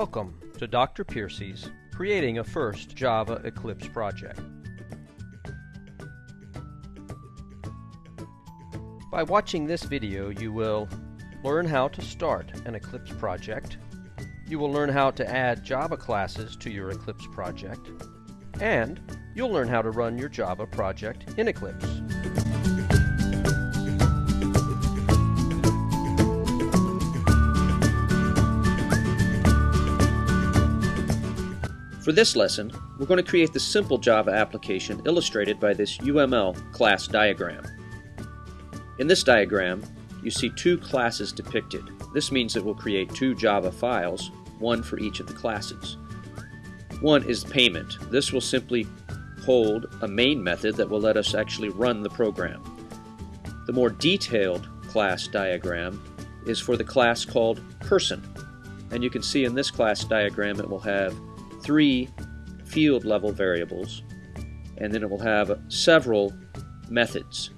Welcome to Dr. Piercy's Creating a First Java Eclipse Project. By watching this video, you will learn how to start an Eclipse project, you will learn how to add Java classes to your Eclipse project, and you'll learn how to run your Java project in Eclipse. For this lesson, we're going to create the simple Java application illustrated by this UML class diagram. In this diagram, you see two classes depicted. This means that we'll create two Java files, one for each of the classes. One is payment. This will simply hold a main method that will let us actually run the program. The more detailed class diagram is for the class called person. And you can see in this class diagram it will have three field level variables and then it will have several methods.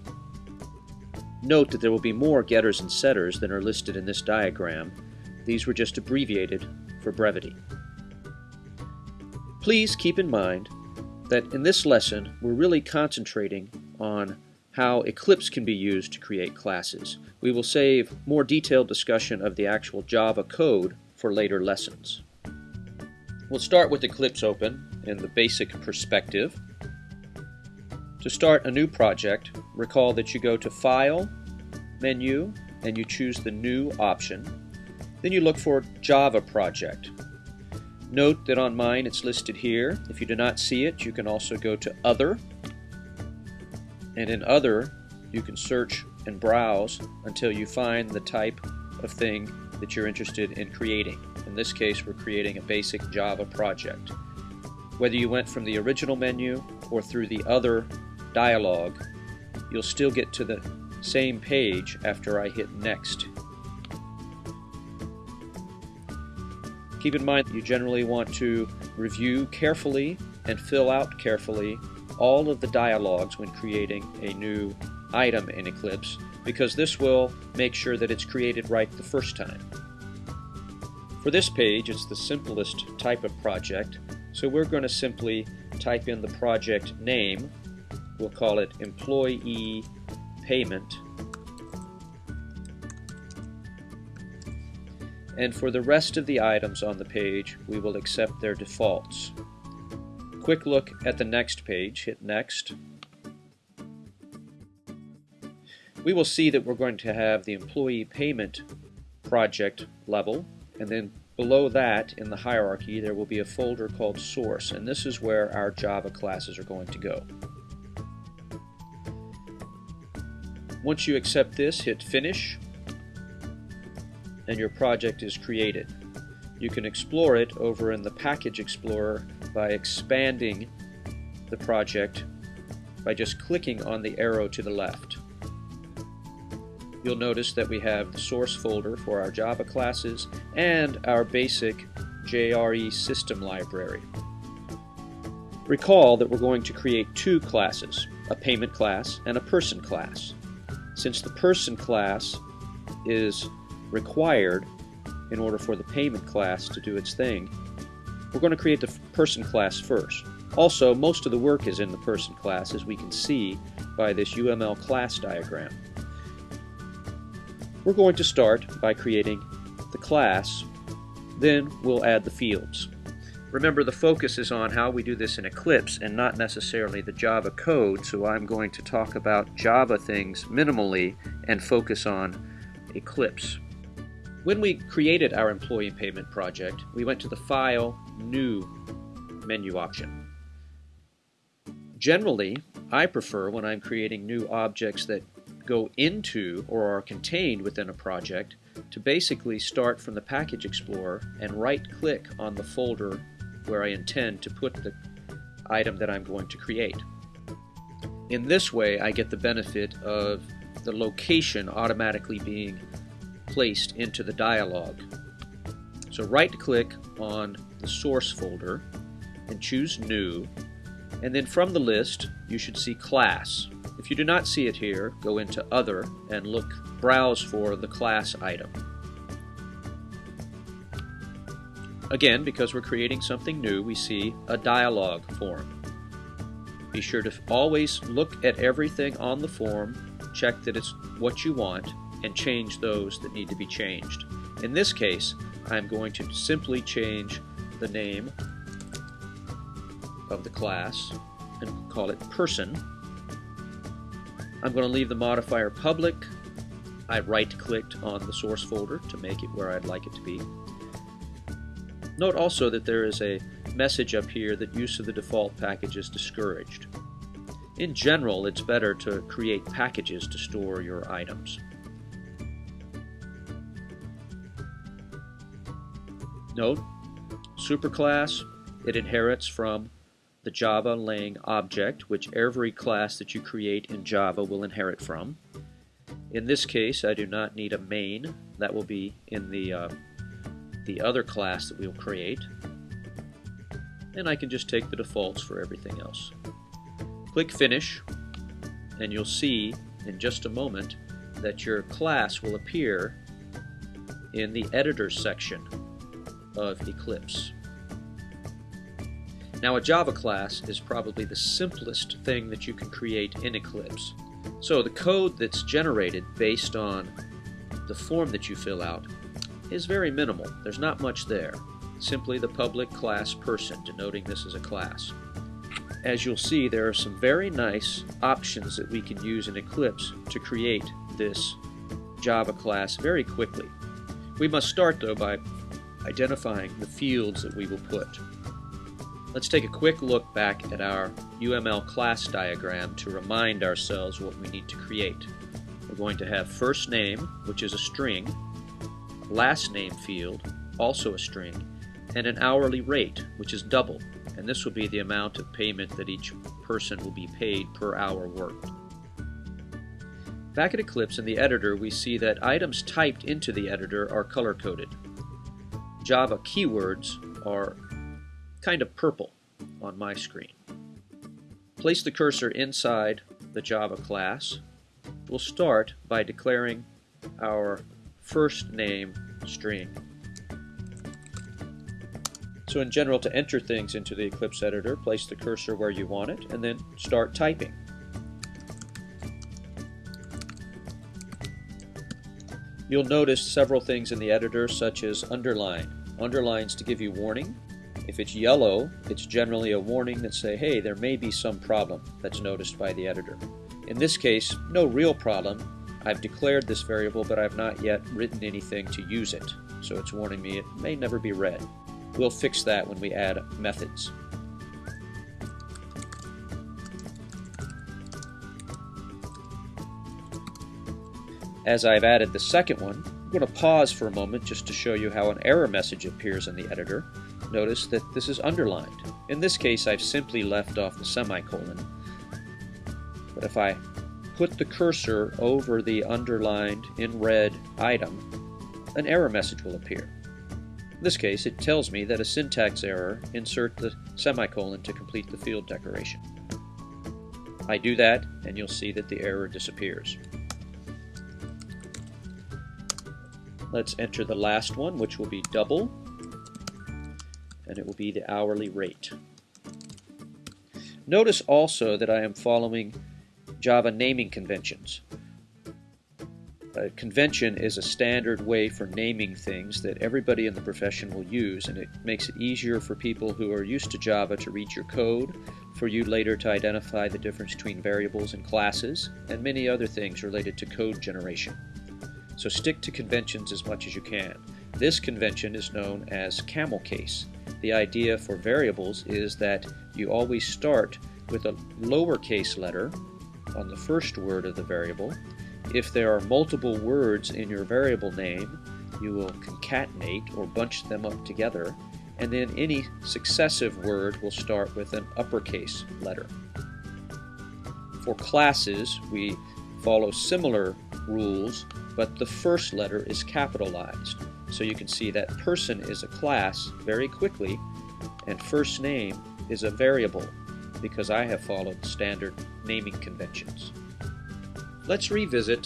Note that there will be more getters and setters than are listed in this diagram. These were just abbreviated for brevity. Please keep in mind that in this lesson we're really concentrating on how Eclipse can be used to create classes. We will save more detailed discussion of the actual Java code for later lessons. We'll start with Eclipse open and the basic perspective. To start a new project, recall that you go to File, Menu, and you choose the New option. Then you look for Java Project. Note that on mine it's listed here. If you do not see it, you can also go to Other. And in Other, you can search and browse until you find the type of thing that you're interested in creating. In this case, we're creating a basic Java project. Whether you went from the original menu or through the other dialog, you'll still get to the same page after I hit Next. Keep in mind that you generally want to review carefully and fill out carefully all of the dialogues when creating a new item in Eclipse because this will make sure that it's created right the first time. For this page, it's the simplest type of project, so we're going to simply type in the project name. We'll call it Employee Payment. And for the rest of the items on the page, we will accept their defaults. Quick look at the next page, hit Next. We will see that we're going to have the employee payment project level and then below that in the hierarchy there will be a folder called source and this is where our Java classes are going to go. Once you accept this hit finish and your project is created. You can explore it over in the package explorer by expanding the project by just clicking on the arrow to the left. You'll notice that we have the source folder for our Java classes and our basic JRE system library. Recall that we're going to create two classes, a payment class and a person class. Since the person class is required in order for the payment class to do its thing, we're going to create the person class first. Also, most of the work is in the person class as we can see by this UML class diagram. We're going to start by creating the class, then we'll add the fields. Remember the focus is on how we do this in Eclipse and not necessarily the Java code, so I'm going to talk about Java things minimally and focus on Eclipse. When we created our employee payment project, we went to the File, New menu option. Generally, I prefer when I'm creating new objects that go into or are contained within a project to basically start from the Package Explorer and right-click on the folder where I intend to put the item that I'm going to create. In this way, I get the benefit of the location automatically being placed into the dialog. So right-click on the source folder and choose New, and then from the list you should see Class. If you do not see it here, go into Other and look, browse for the class item. Again, because we're creating something new, we see a dialog form. Be sure to always look at everything on the form, check that it's what you want, and change those that need to be changed. In this case, I'm going to simply change the name of the class and call it person. I'm going to leave the modifier public. I right-clicked on the source folder to make it where I'd like it to be. Note also that there is a message up here that use of the default package is discouraged. In general, it's better to create packages to store your items. Note, superclass, it inherits from the Java Lang object, which every class that you create in Java will inherit from. In this case, I do not need a main. That will be in the, uh, the other class that we'll create. And I can just take the defaults for everything else. Click Finish, and you'll see in just a moment that your class will appear in the Editor section of Eclipse. Now a Java class is probably the simplest thing that you can create in Eclipse. So the code that's generated based on the form that you fill out is very minimal. There's not much there. Simply the public class person, denoting this as a class. As you'll see, there are some very nice options that we can use in Eclipse to create this Java class very quickly. We must start, though, by identifying the fields that we will put. Let's take a quick look back at our UML class diagram to remind ourselves what we need to create. We're going to have first name, which is a string, last name field, also a string, and an hourly rate, which is double, and this will be the amount of payment that each person will be paid per hour worked. Back at Eclipse in the editor, we see that items typed into the editor are color-coded. Java keywords are kind of purple on my screen. Place the cursor inside the Java class. We'll start by declaring our first name string. So in general, to enter things into the Eclipse editor, place the cursor where you want it, and then start typing. You'll notice several things in the editor, such as underline. Underlines to give you warning, if it's yellow, it's generally a warning that say, hey, there may be some problem that's noticed by the editor. In this case, no real problem. I've declared this variable, but I've not yet written anything to use it, so it's warning me it may never be read. We'll fix that when we add methods. As I've added the second one, I'm going to pause for a moment just to show you how an error message appears in the editor notice that this is underlined. In this case, I've simply left off the semicolon. But if I put the cursor over the underlined in red item, an error message will appear. In this case, it tells me that a syntax error, insert the semicolon to complete the field declaration. I do that, and you'll see that the error disappears. Let's enter the last one, which will be double and it will be the hourly rate. Notice also that I am following Java naming conventions. A convention is a standard way for naming things that everybody in the profession will use, and it makes it easier for people who are used to Java to read your code, for you later to identify the difference between variables and classes, and many other things related to code generation. So stick to conventions as much as you can. This convention is known as camel case. The idea for variables is that you always start with a lowercase letter on the first word of the variable. If there are multiple words in your variable name, you will concatenate or bunch them up together, and then any successive word will start with an uppercase letter. For classes, we follow similar rules, but the first letter is capitalized. So you can see that person is a class very quickly, and first name is a variable because I have followed standard naming conventions. Let's revisit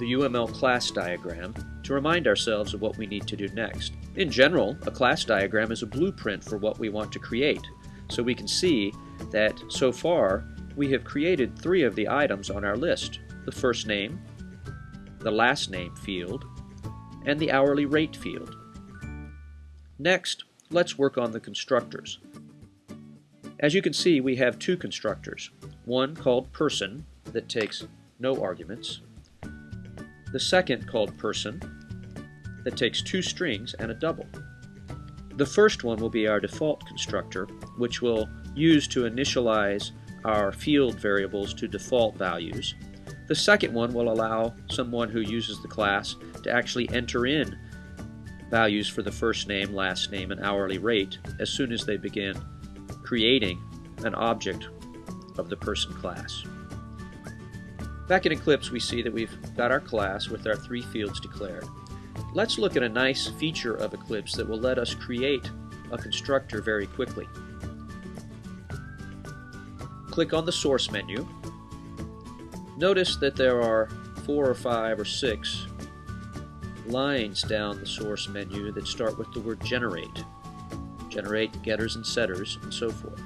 the UML class diagram to remind ourselves of what we need to do next. In general, a class diagram is a blueprint for what we want to create, so we can see that so far we have created three of the items on our list, the first name, the last name field, and the hourly rate field. Next, let's work on the constructors. As you can see, we have two constructors, one called person that takes no arguments, the second called person that takes two strings and a double. The first one will be our default constructor, which we'll use to initialize our field variables to default values. The second one will allow someone who uses the class to actually enter in values for the first name, last name, and hourly rate as soon as they begin creating an object of the person class. Back in Eclipse we see that we've got our class with our three fields declared. Let's look at a nice feature of Eclipse that will let us create a constructor very quickly. Click on the source menu. Notice that there are four or five or six lines down the source menu that start with the word generate. Generate getters and setters and so forth.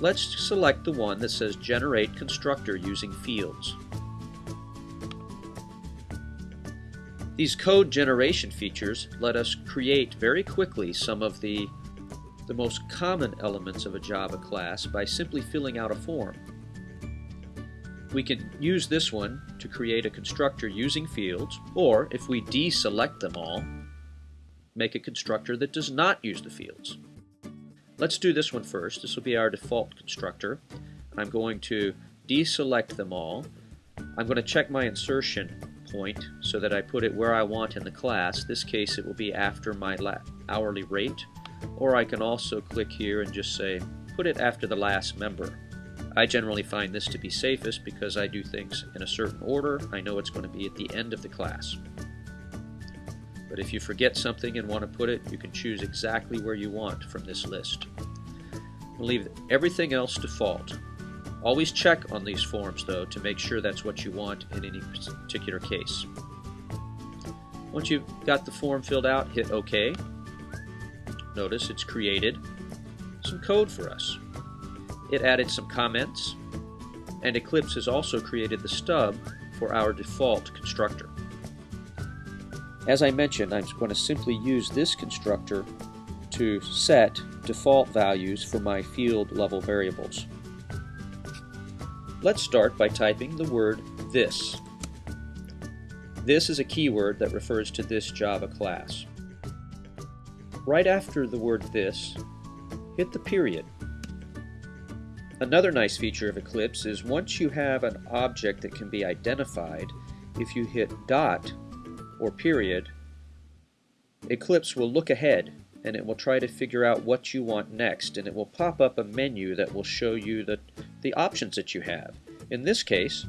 Let's select the one that says generate constructor using fields. These code generation features let us create very quickly some of the, the most common elements of a Java class by simply filling out a form. We can use this one to create a constructor using fields, or if we deselect them all, make a constructor that does not use the fields. Let's do this one first. This will be our default constructor. I'm going to deselect them all. I'm going to check my insertion point so that I put it where I want in the class. This case it will be after my hourly rate. Or I can also click here and just say put it after the last member. I generally find this to be safest because I do things in a certain order. I know it's going to be at the end of the class. But if you forget something and want to put it, you can choose exactly where you want from this list. Leave everything else default. Always check on these forms though to make sure that's what you want in any particular case. Once you've got the form filled out, hit OK. Notice it's created some code for us. It added some comments, and Eclipse has also created the stub for our default constructor. As I mentioned, I'm going to simply use this constructor to set default values for my field level variables. Let's start by typing the word this. This is a keyword that refers to this Java class. Right after the word this, hit the period. Another nice feature of Eclipse is once you have an object that can be identified, if you hit dot or period, Eclipse will look ahead and it will try to figure out what you want next and it will pop up a menu that will show you the, the options that you have. In this case,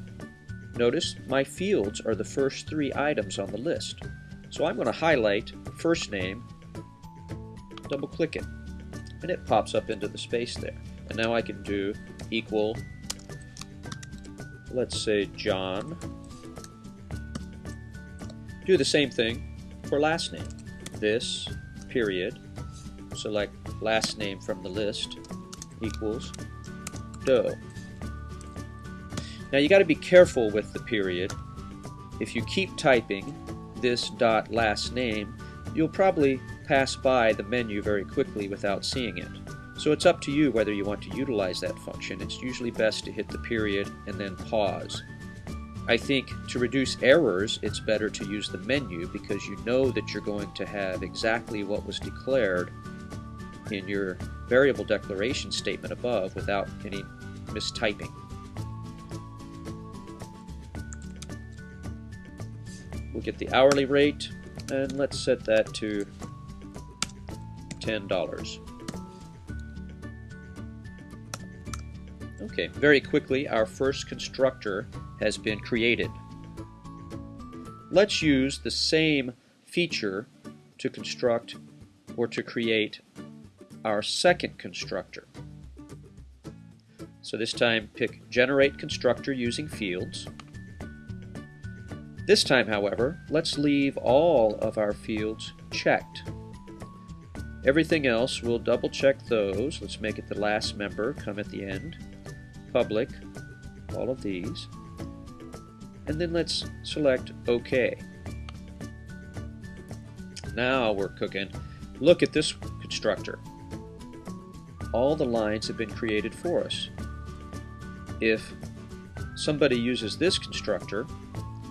notice my fields are the first three items on the list. So I'm going to highlight first name, double click it, and it pops up into the space there. And now I can do equal, let's say John. Do the same thing for last name. This, period, select last name from the list, equals Doe. Now you got to be careful with the period. If you keep typing this dot last name, you'll probably pass by the menu very quickly without seeing it. So it's up to you whether you want to utilize that function. It's usually best to hit the period and then pause. I think to reduce errors, it's better to use the menu because you know that you're going to have exactly what was declared in your variable declaration statement above without any mistyping. We'll get the hourly rate and let's set that to $10. Okay, very quickly, our first constructor has been created. Let's use the same feature to construct or to create our second constructor. So this time pick Generate Constructor using fields. This time, however, let's leave all of our fields checked. Everything else, we'll double check those. Let's make it the last member, come at the end. Public, all of these. And then let's select OK. Now we're cooking. Look at this constructor. All the lines have been created for us. If somebody uses this constructor,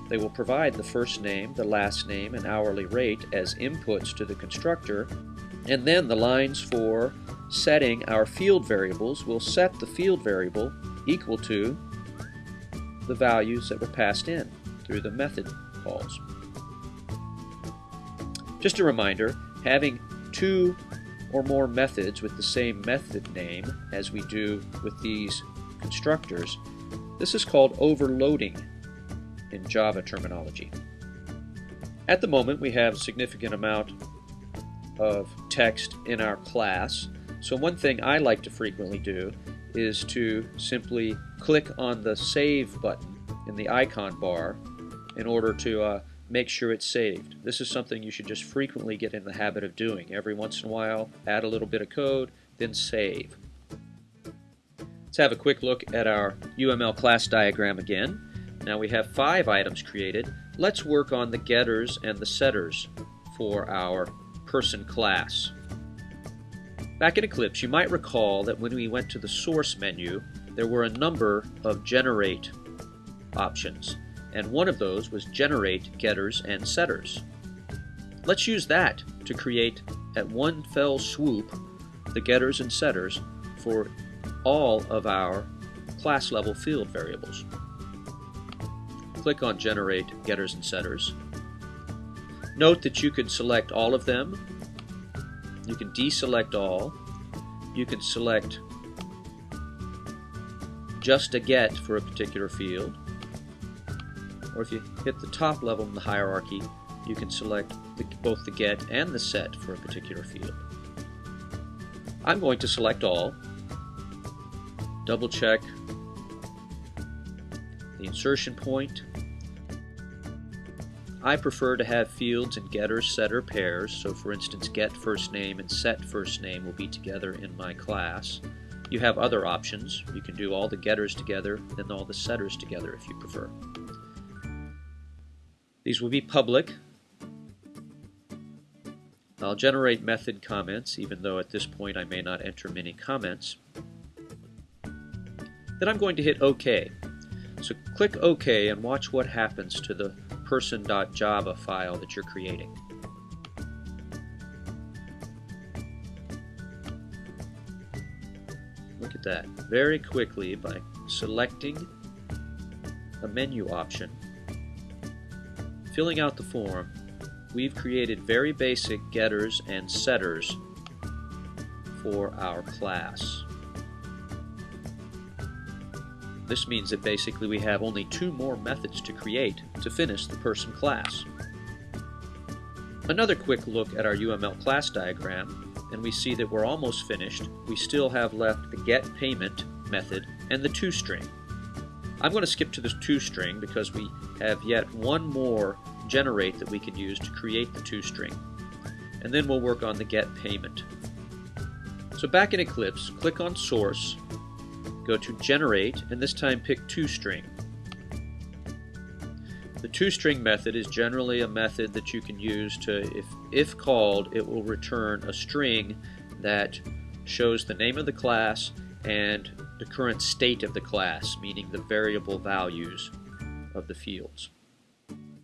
they will provide the first name, the last name, and hourly rate as inputs to the constructor, and then the lines for setting our field variables will set the field variable equal to the values that were passed in through the method calls. Just a reminder, having two or more methods with the same method name as we do with these constructors, this is called overloading in Java terminology. At the moment we have a significant amount of text in our class, so one thing I like to frequently do is to simply click on the Save button in the icon bar in order to uh, make sure it's saved. This is something you should just frequently get in the habit of doing. Every once in a while, add a little bit of code, then save. Let's have a quick look at our UML class diagram again. Now we have five items created. Let's work on the getters and the setters for our person class. Back in Eclipse, you might recall that when we went to the source menu, there were a number of generate options and one of those was generate getters and setters. Let's use that to create at one fell swoop the getters and setters for all of our class level field variables. Click on generate getters and setters. Note that you can select all of them. You can deselect all. You can select just a get for a particular field or if you hit the top level in the hierarchy, you can select the, both the get and the set for a particular field. I'm going to select all, double check the insertion point. I prefer to have fields in getter, setter pairs, so for instance get first name and set first name will be together in my class. You have other options. You can do all the getters together, then all the setters together if you prefer. These will be public. I'll generate method comments, even though at this point I may not enter many comments. Then I'm going to hit OK. So click OK and watch what happens to the person.java file that you're creating. Look at that. Very quickly, by selecting a menu option, filling out the form, we've created very basic getters and setters for our class. This means that basically we have only two more methods to create to finish the person class. Another quick look at our UML class diagram, and we see that we're almost finished. We still have left the getPayment method and the toString. I'm going to skip to the toString because we have yet one more generate that we can use to create the toString. And then we'll work on the getPayment. So back in Eclipse, click on source, go to generate, and this time pick toString. The toString method is generally a method that you can use to, if, if called, it will return a string that shows the name of the class and the current state of the class, meaning the variable values of the fields.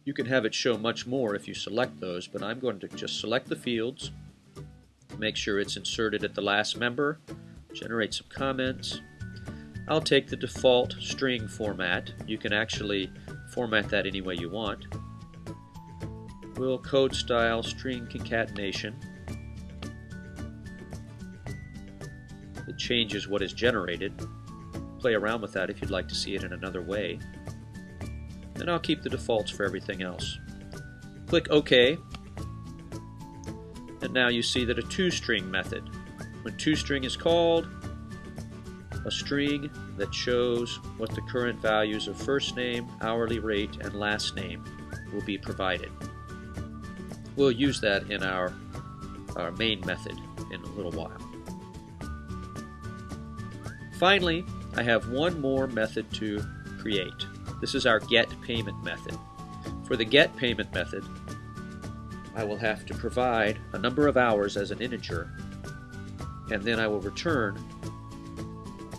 You can have it show much more if you select those, but I'm going to just select the fields, make sure it's inserted at the last member, generate some comments. I'll take the default string format. You can actually format that any way you want. We'll code style string concatenation. It changes what is generated. Play around with that if you'd like to see it in another way and I'll keep the defaults for everything else. Click OK, and now you see that a toString method. When toString is called, a string that shows what the current values of first name, hourly rate, and last name will be provided. we'll use that in our, our main method in a little while. Finally, I have one more method to create. This is our get payment method. For the get payment method, I will have to provide a number of hours as an integer, and then I will return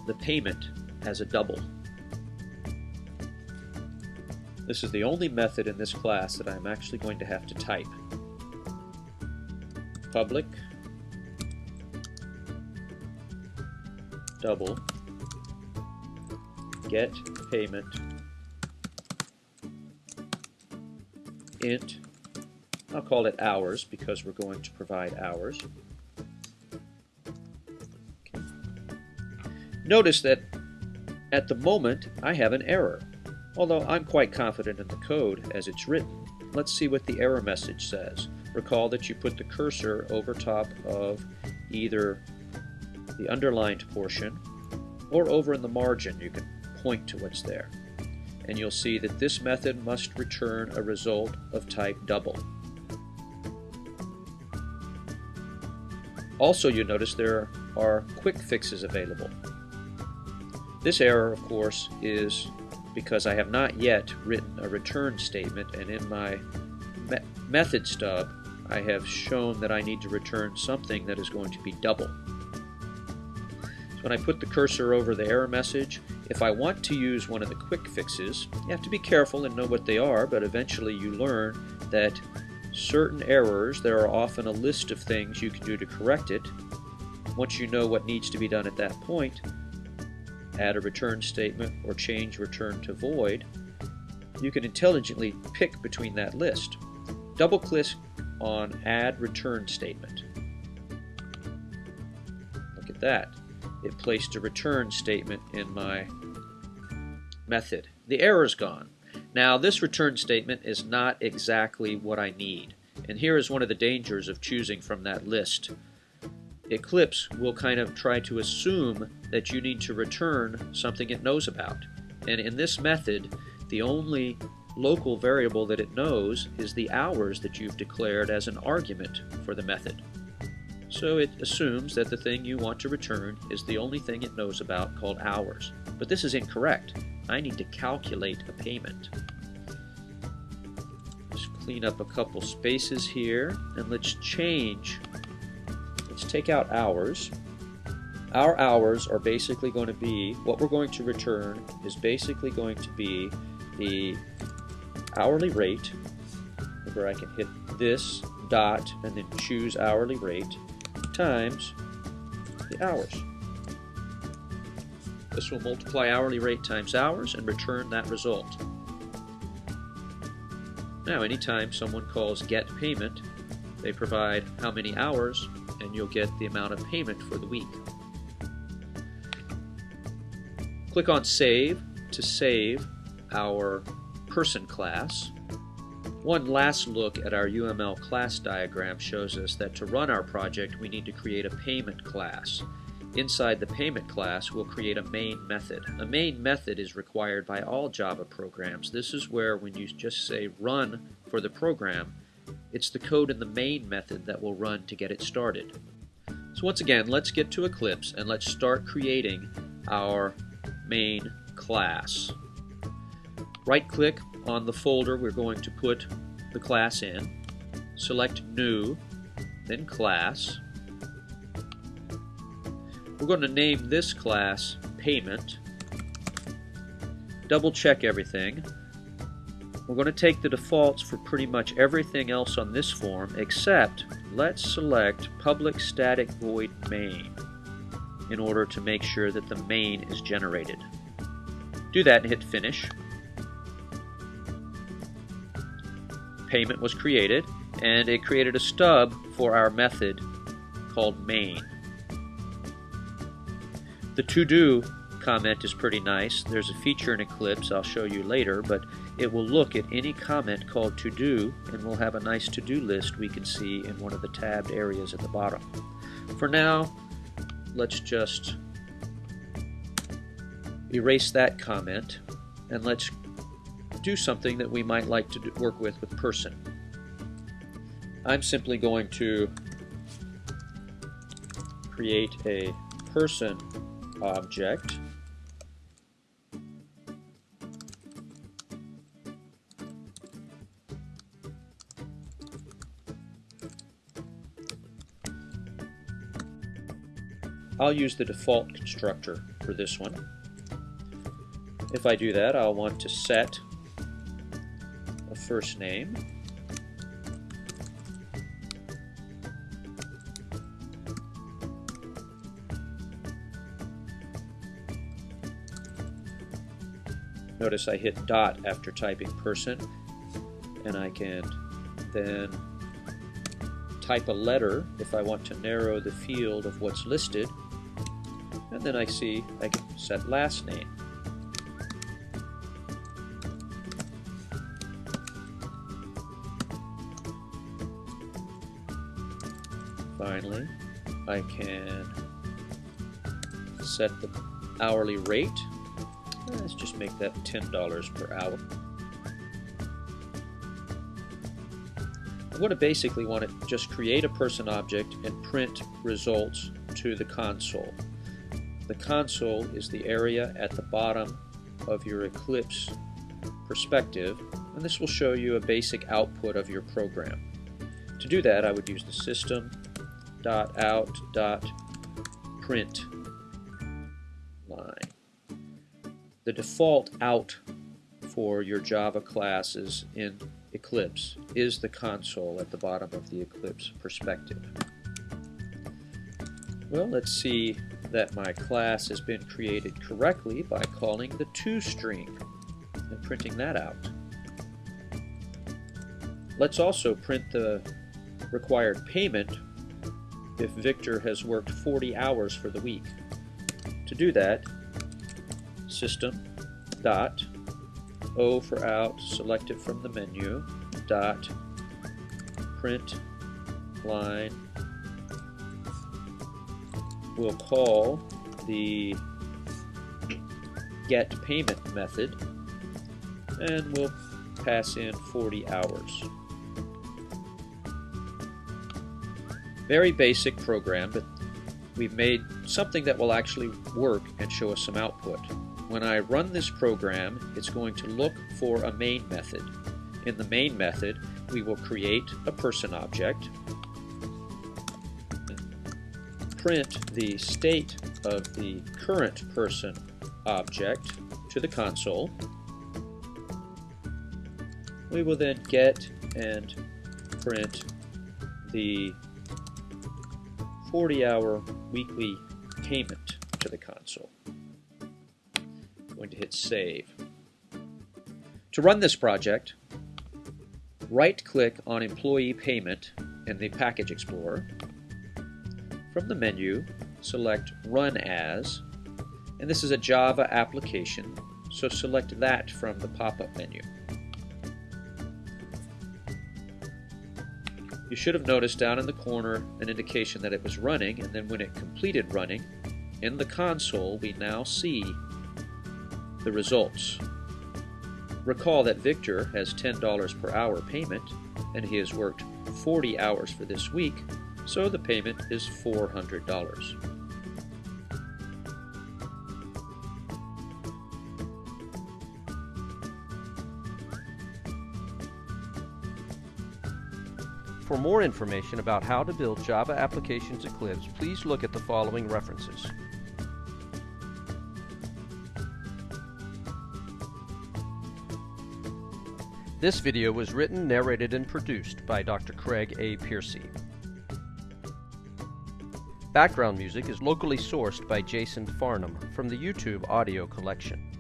the payment as a double. This is the only method in this class that I'm actually going to have to type. Public double get payment int I'll call it hours because we're going to provide hours. Notice that at the moment I have an error. Although I'm quite confident in the code as it's written, let's see what the error message says. Recall that you put the cursor over top of either the underlined portion or over in the margin you can point to what's there. And you'll see that this method must return a result of type double. Also, you notice there are quick fixes available. This error, of course, is because I have not yet written a return statement, and in my me method stub, I have shown that I need to return something that is going to be double. So when I put the cursor over the error message, if I want to use one of the quick fixes, you have to be careful and know what they are, but eventually you learn that certain errors, there are often a list of things you can do to correct it. Once you know what needs to be done at that point, add a return statement or change return to void, you can intelligently pick between that list. Double click on add return statement. Look at that. It placed a return statement in my method. The error is gone. Now this return statement is not exactly what I need, and here is one of the dangers of choosing from that list. Eclipse will kind of try to assume that you need to return something it knows about. And in this method, the only local variable that it knows is the hours that you've declared as an argument for the method. So it assumes that the thing you want to return is the only thing it knows about called hours. But this is incorrect. I need to calculate a payment. Just clean up a couple spaces here, and let's change. Take out hours. Our hours are basically going to be, what we're going to return is basically going to be the hourly rate. Where I can hit this dot and then choose hourly rate times the hours. This will multiply hourly rate times hours and return that result. Now, anytime someone calls get payment, they provide how many hours, and you'll get the amount of payment for the week. Click on Save to save our person class. One last look at our UML class diagram shows us that to run our project we need to create a payment class. Inside the payment class, we'll create a main method. A main method is required by all Java programs. This is where when you just say run for the program, it's the code in the main method that will run to get it started. So once again, let's get to Eclipse and let's start creating our main class. Right click on the folder we're going to put the class in, select New, then Class, we're going to name this class Payment. Double check everything. We're going to take the defaults for pretty much everything else on this form except let's select public static void main in order to make sure that the main is generated. Do that and hit finish. Payment was created and it created a stub for our method called main. The to-do comment is pretty nice. There's a feature in Eclipse I'll show you later, but it will look at any comment called to-do and we'll have a nice to-do list we can see in one of the tabbed areas at the bottom. For now, let's just erase that comment and let's do something that we might like to do, work with with person. I'm simply going to create a person object I'll use the default constructor for this one. If I do that, I'll want to set a first name. Notice I hit dot after typing person, and I can then type a letter if I want to narrow the field of what's listed and then I see I can set last name. Finally, I can set the hourly rate. Let's just make that $10 per hour. I'm going to basically want to just create a person object and print results to the console. The console is the area at the bottom of your Eclipse perspective, and this will show you a basic output of your program. To do that, I would use the system.out.print line. The default out for your Java classes in Eclipse is the console at the bottom of the Eclipse perspective. Well, let's see that my class has been created correctly by calling the toString and printing that out. Let's also print the required payment if Victor has worked 40 hours for the week. To do that, system dot O for out, select it from the menu, dot print line we'll call the get payment method and we'll pass in 40 hours. Very basic program, but we've made something that will actually work and show us some output. When I run this program, it's going to look for a main method. In the main method, we will create a person object print the state of the current person object to the console. We will then get and print the 40-hour weekly payment to the console. Going to hit save. To run this project, right-click on Employee Payment in the Package Explorer from the menu, select Run As, and this is a Java application, so select that from the pop-up menu. You should have noticed down in the corner an indication that it was running, and then when it completed running, in the console we now see the results. Recall that Victor has $10 per hour payment, and he has worked 40 hours for this week, so the payment is $400. For more information about how to build Java Applications Eclipse, please look at the following references. This video was written, narrated, and produced by Dr. Craig A. Piercy. Background music is locally sourced by Jason Farnham from the YouTube audio collection.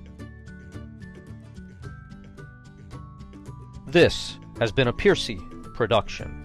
This has been a Piercy production.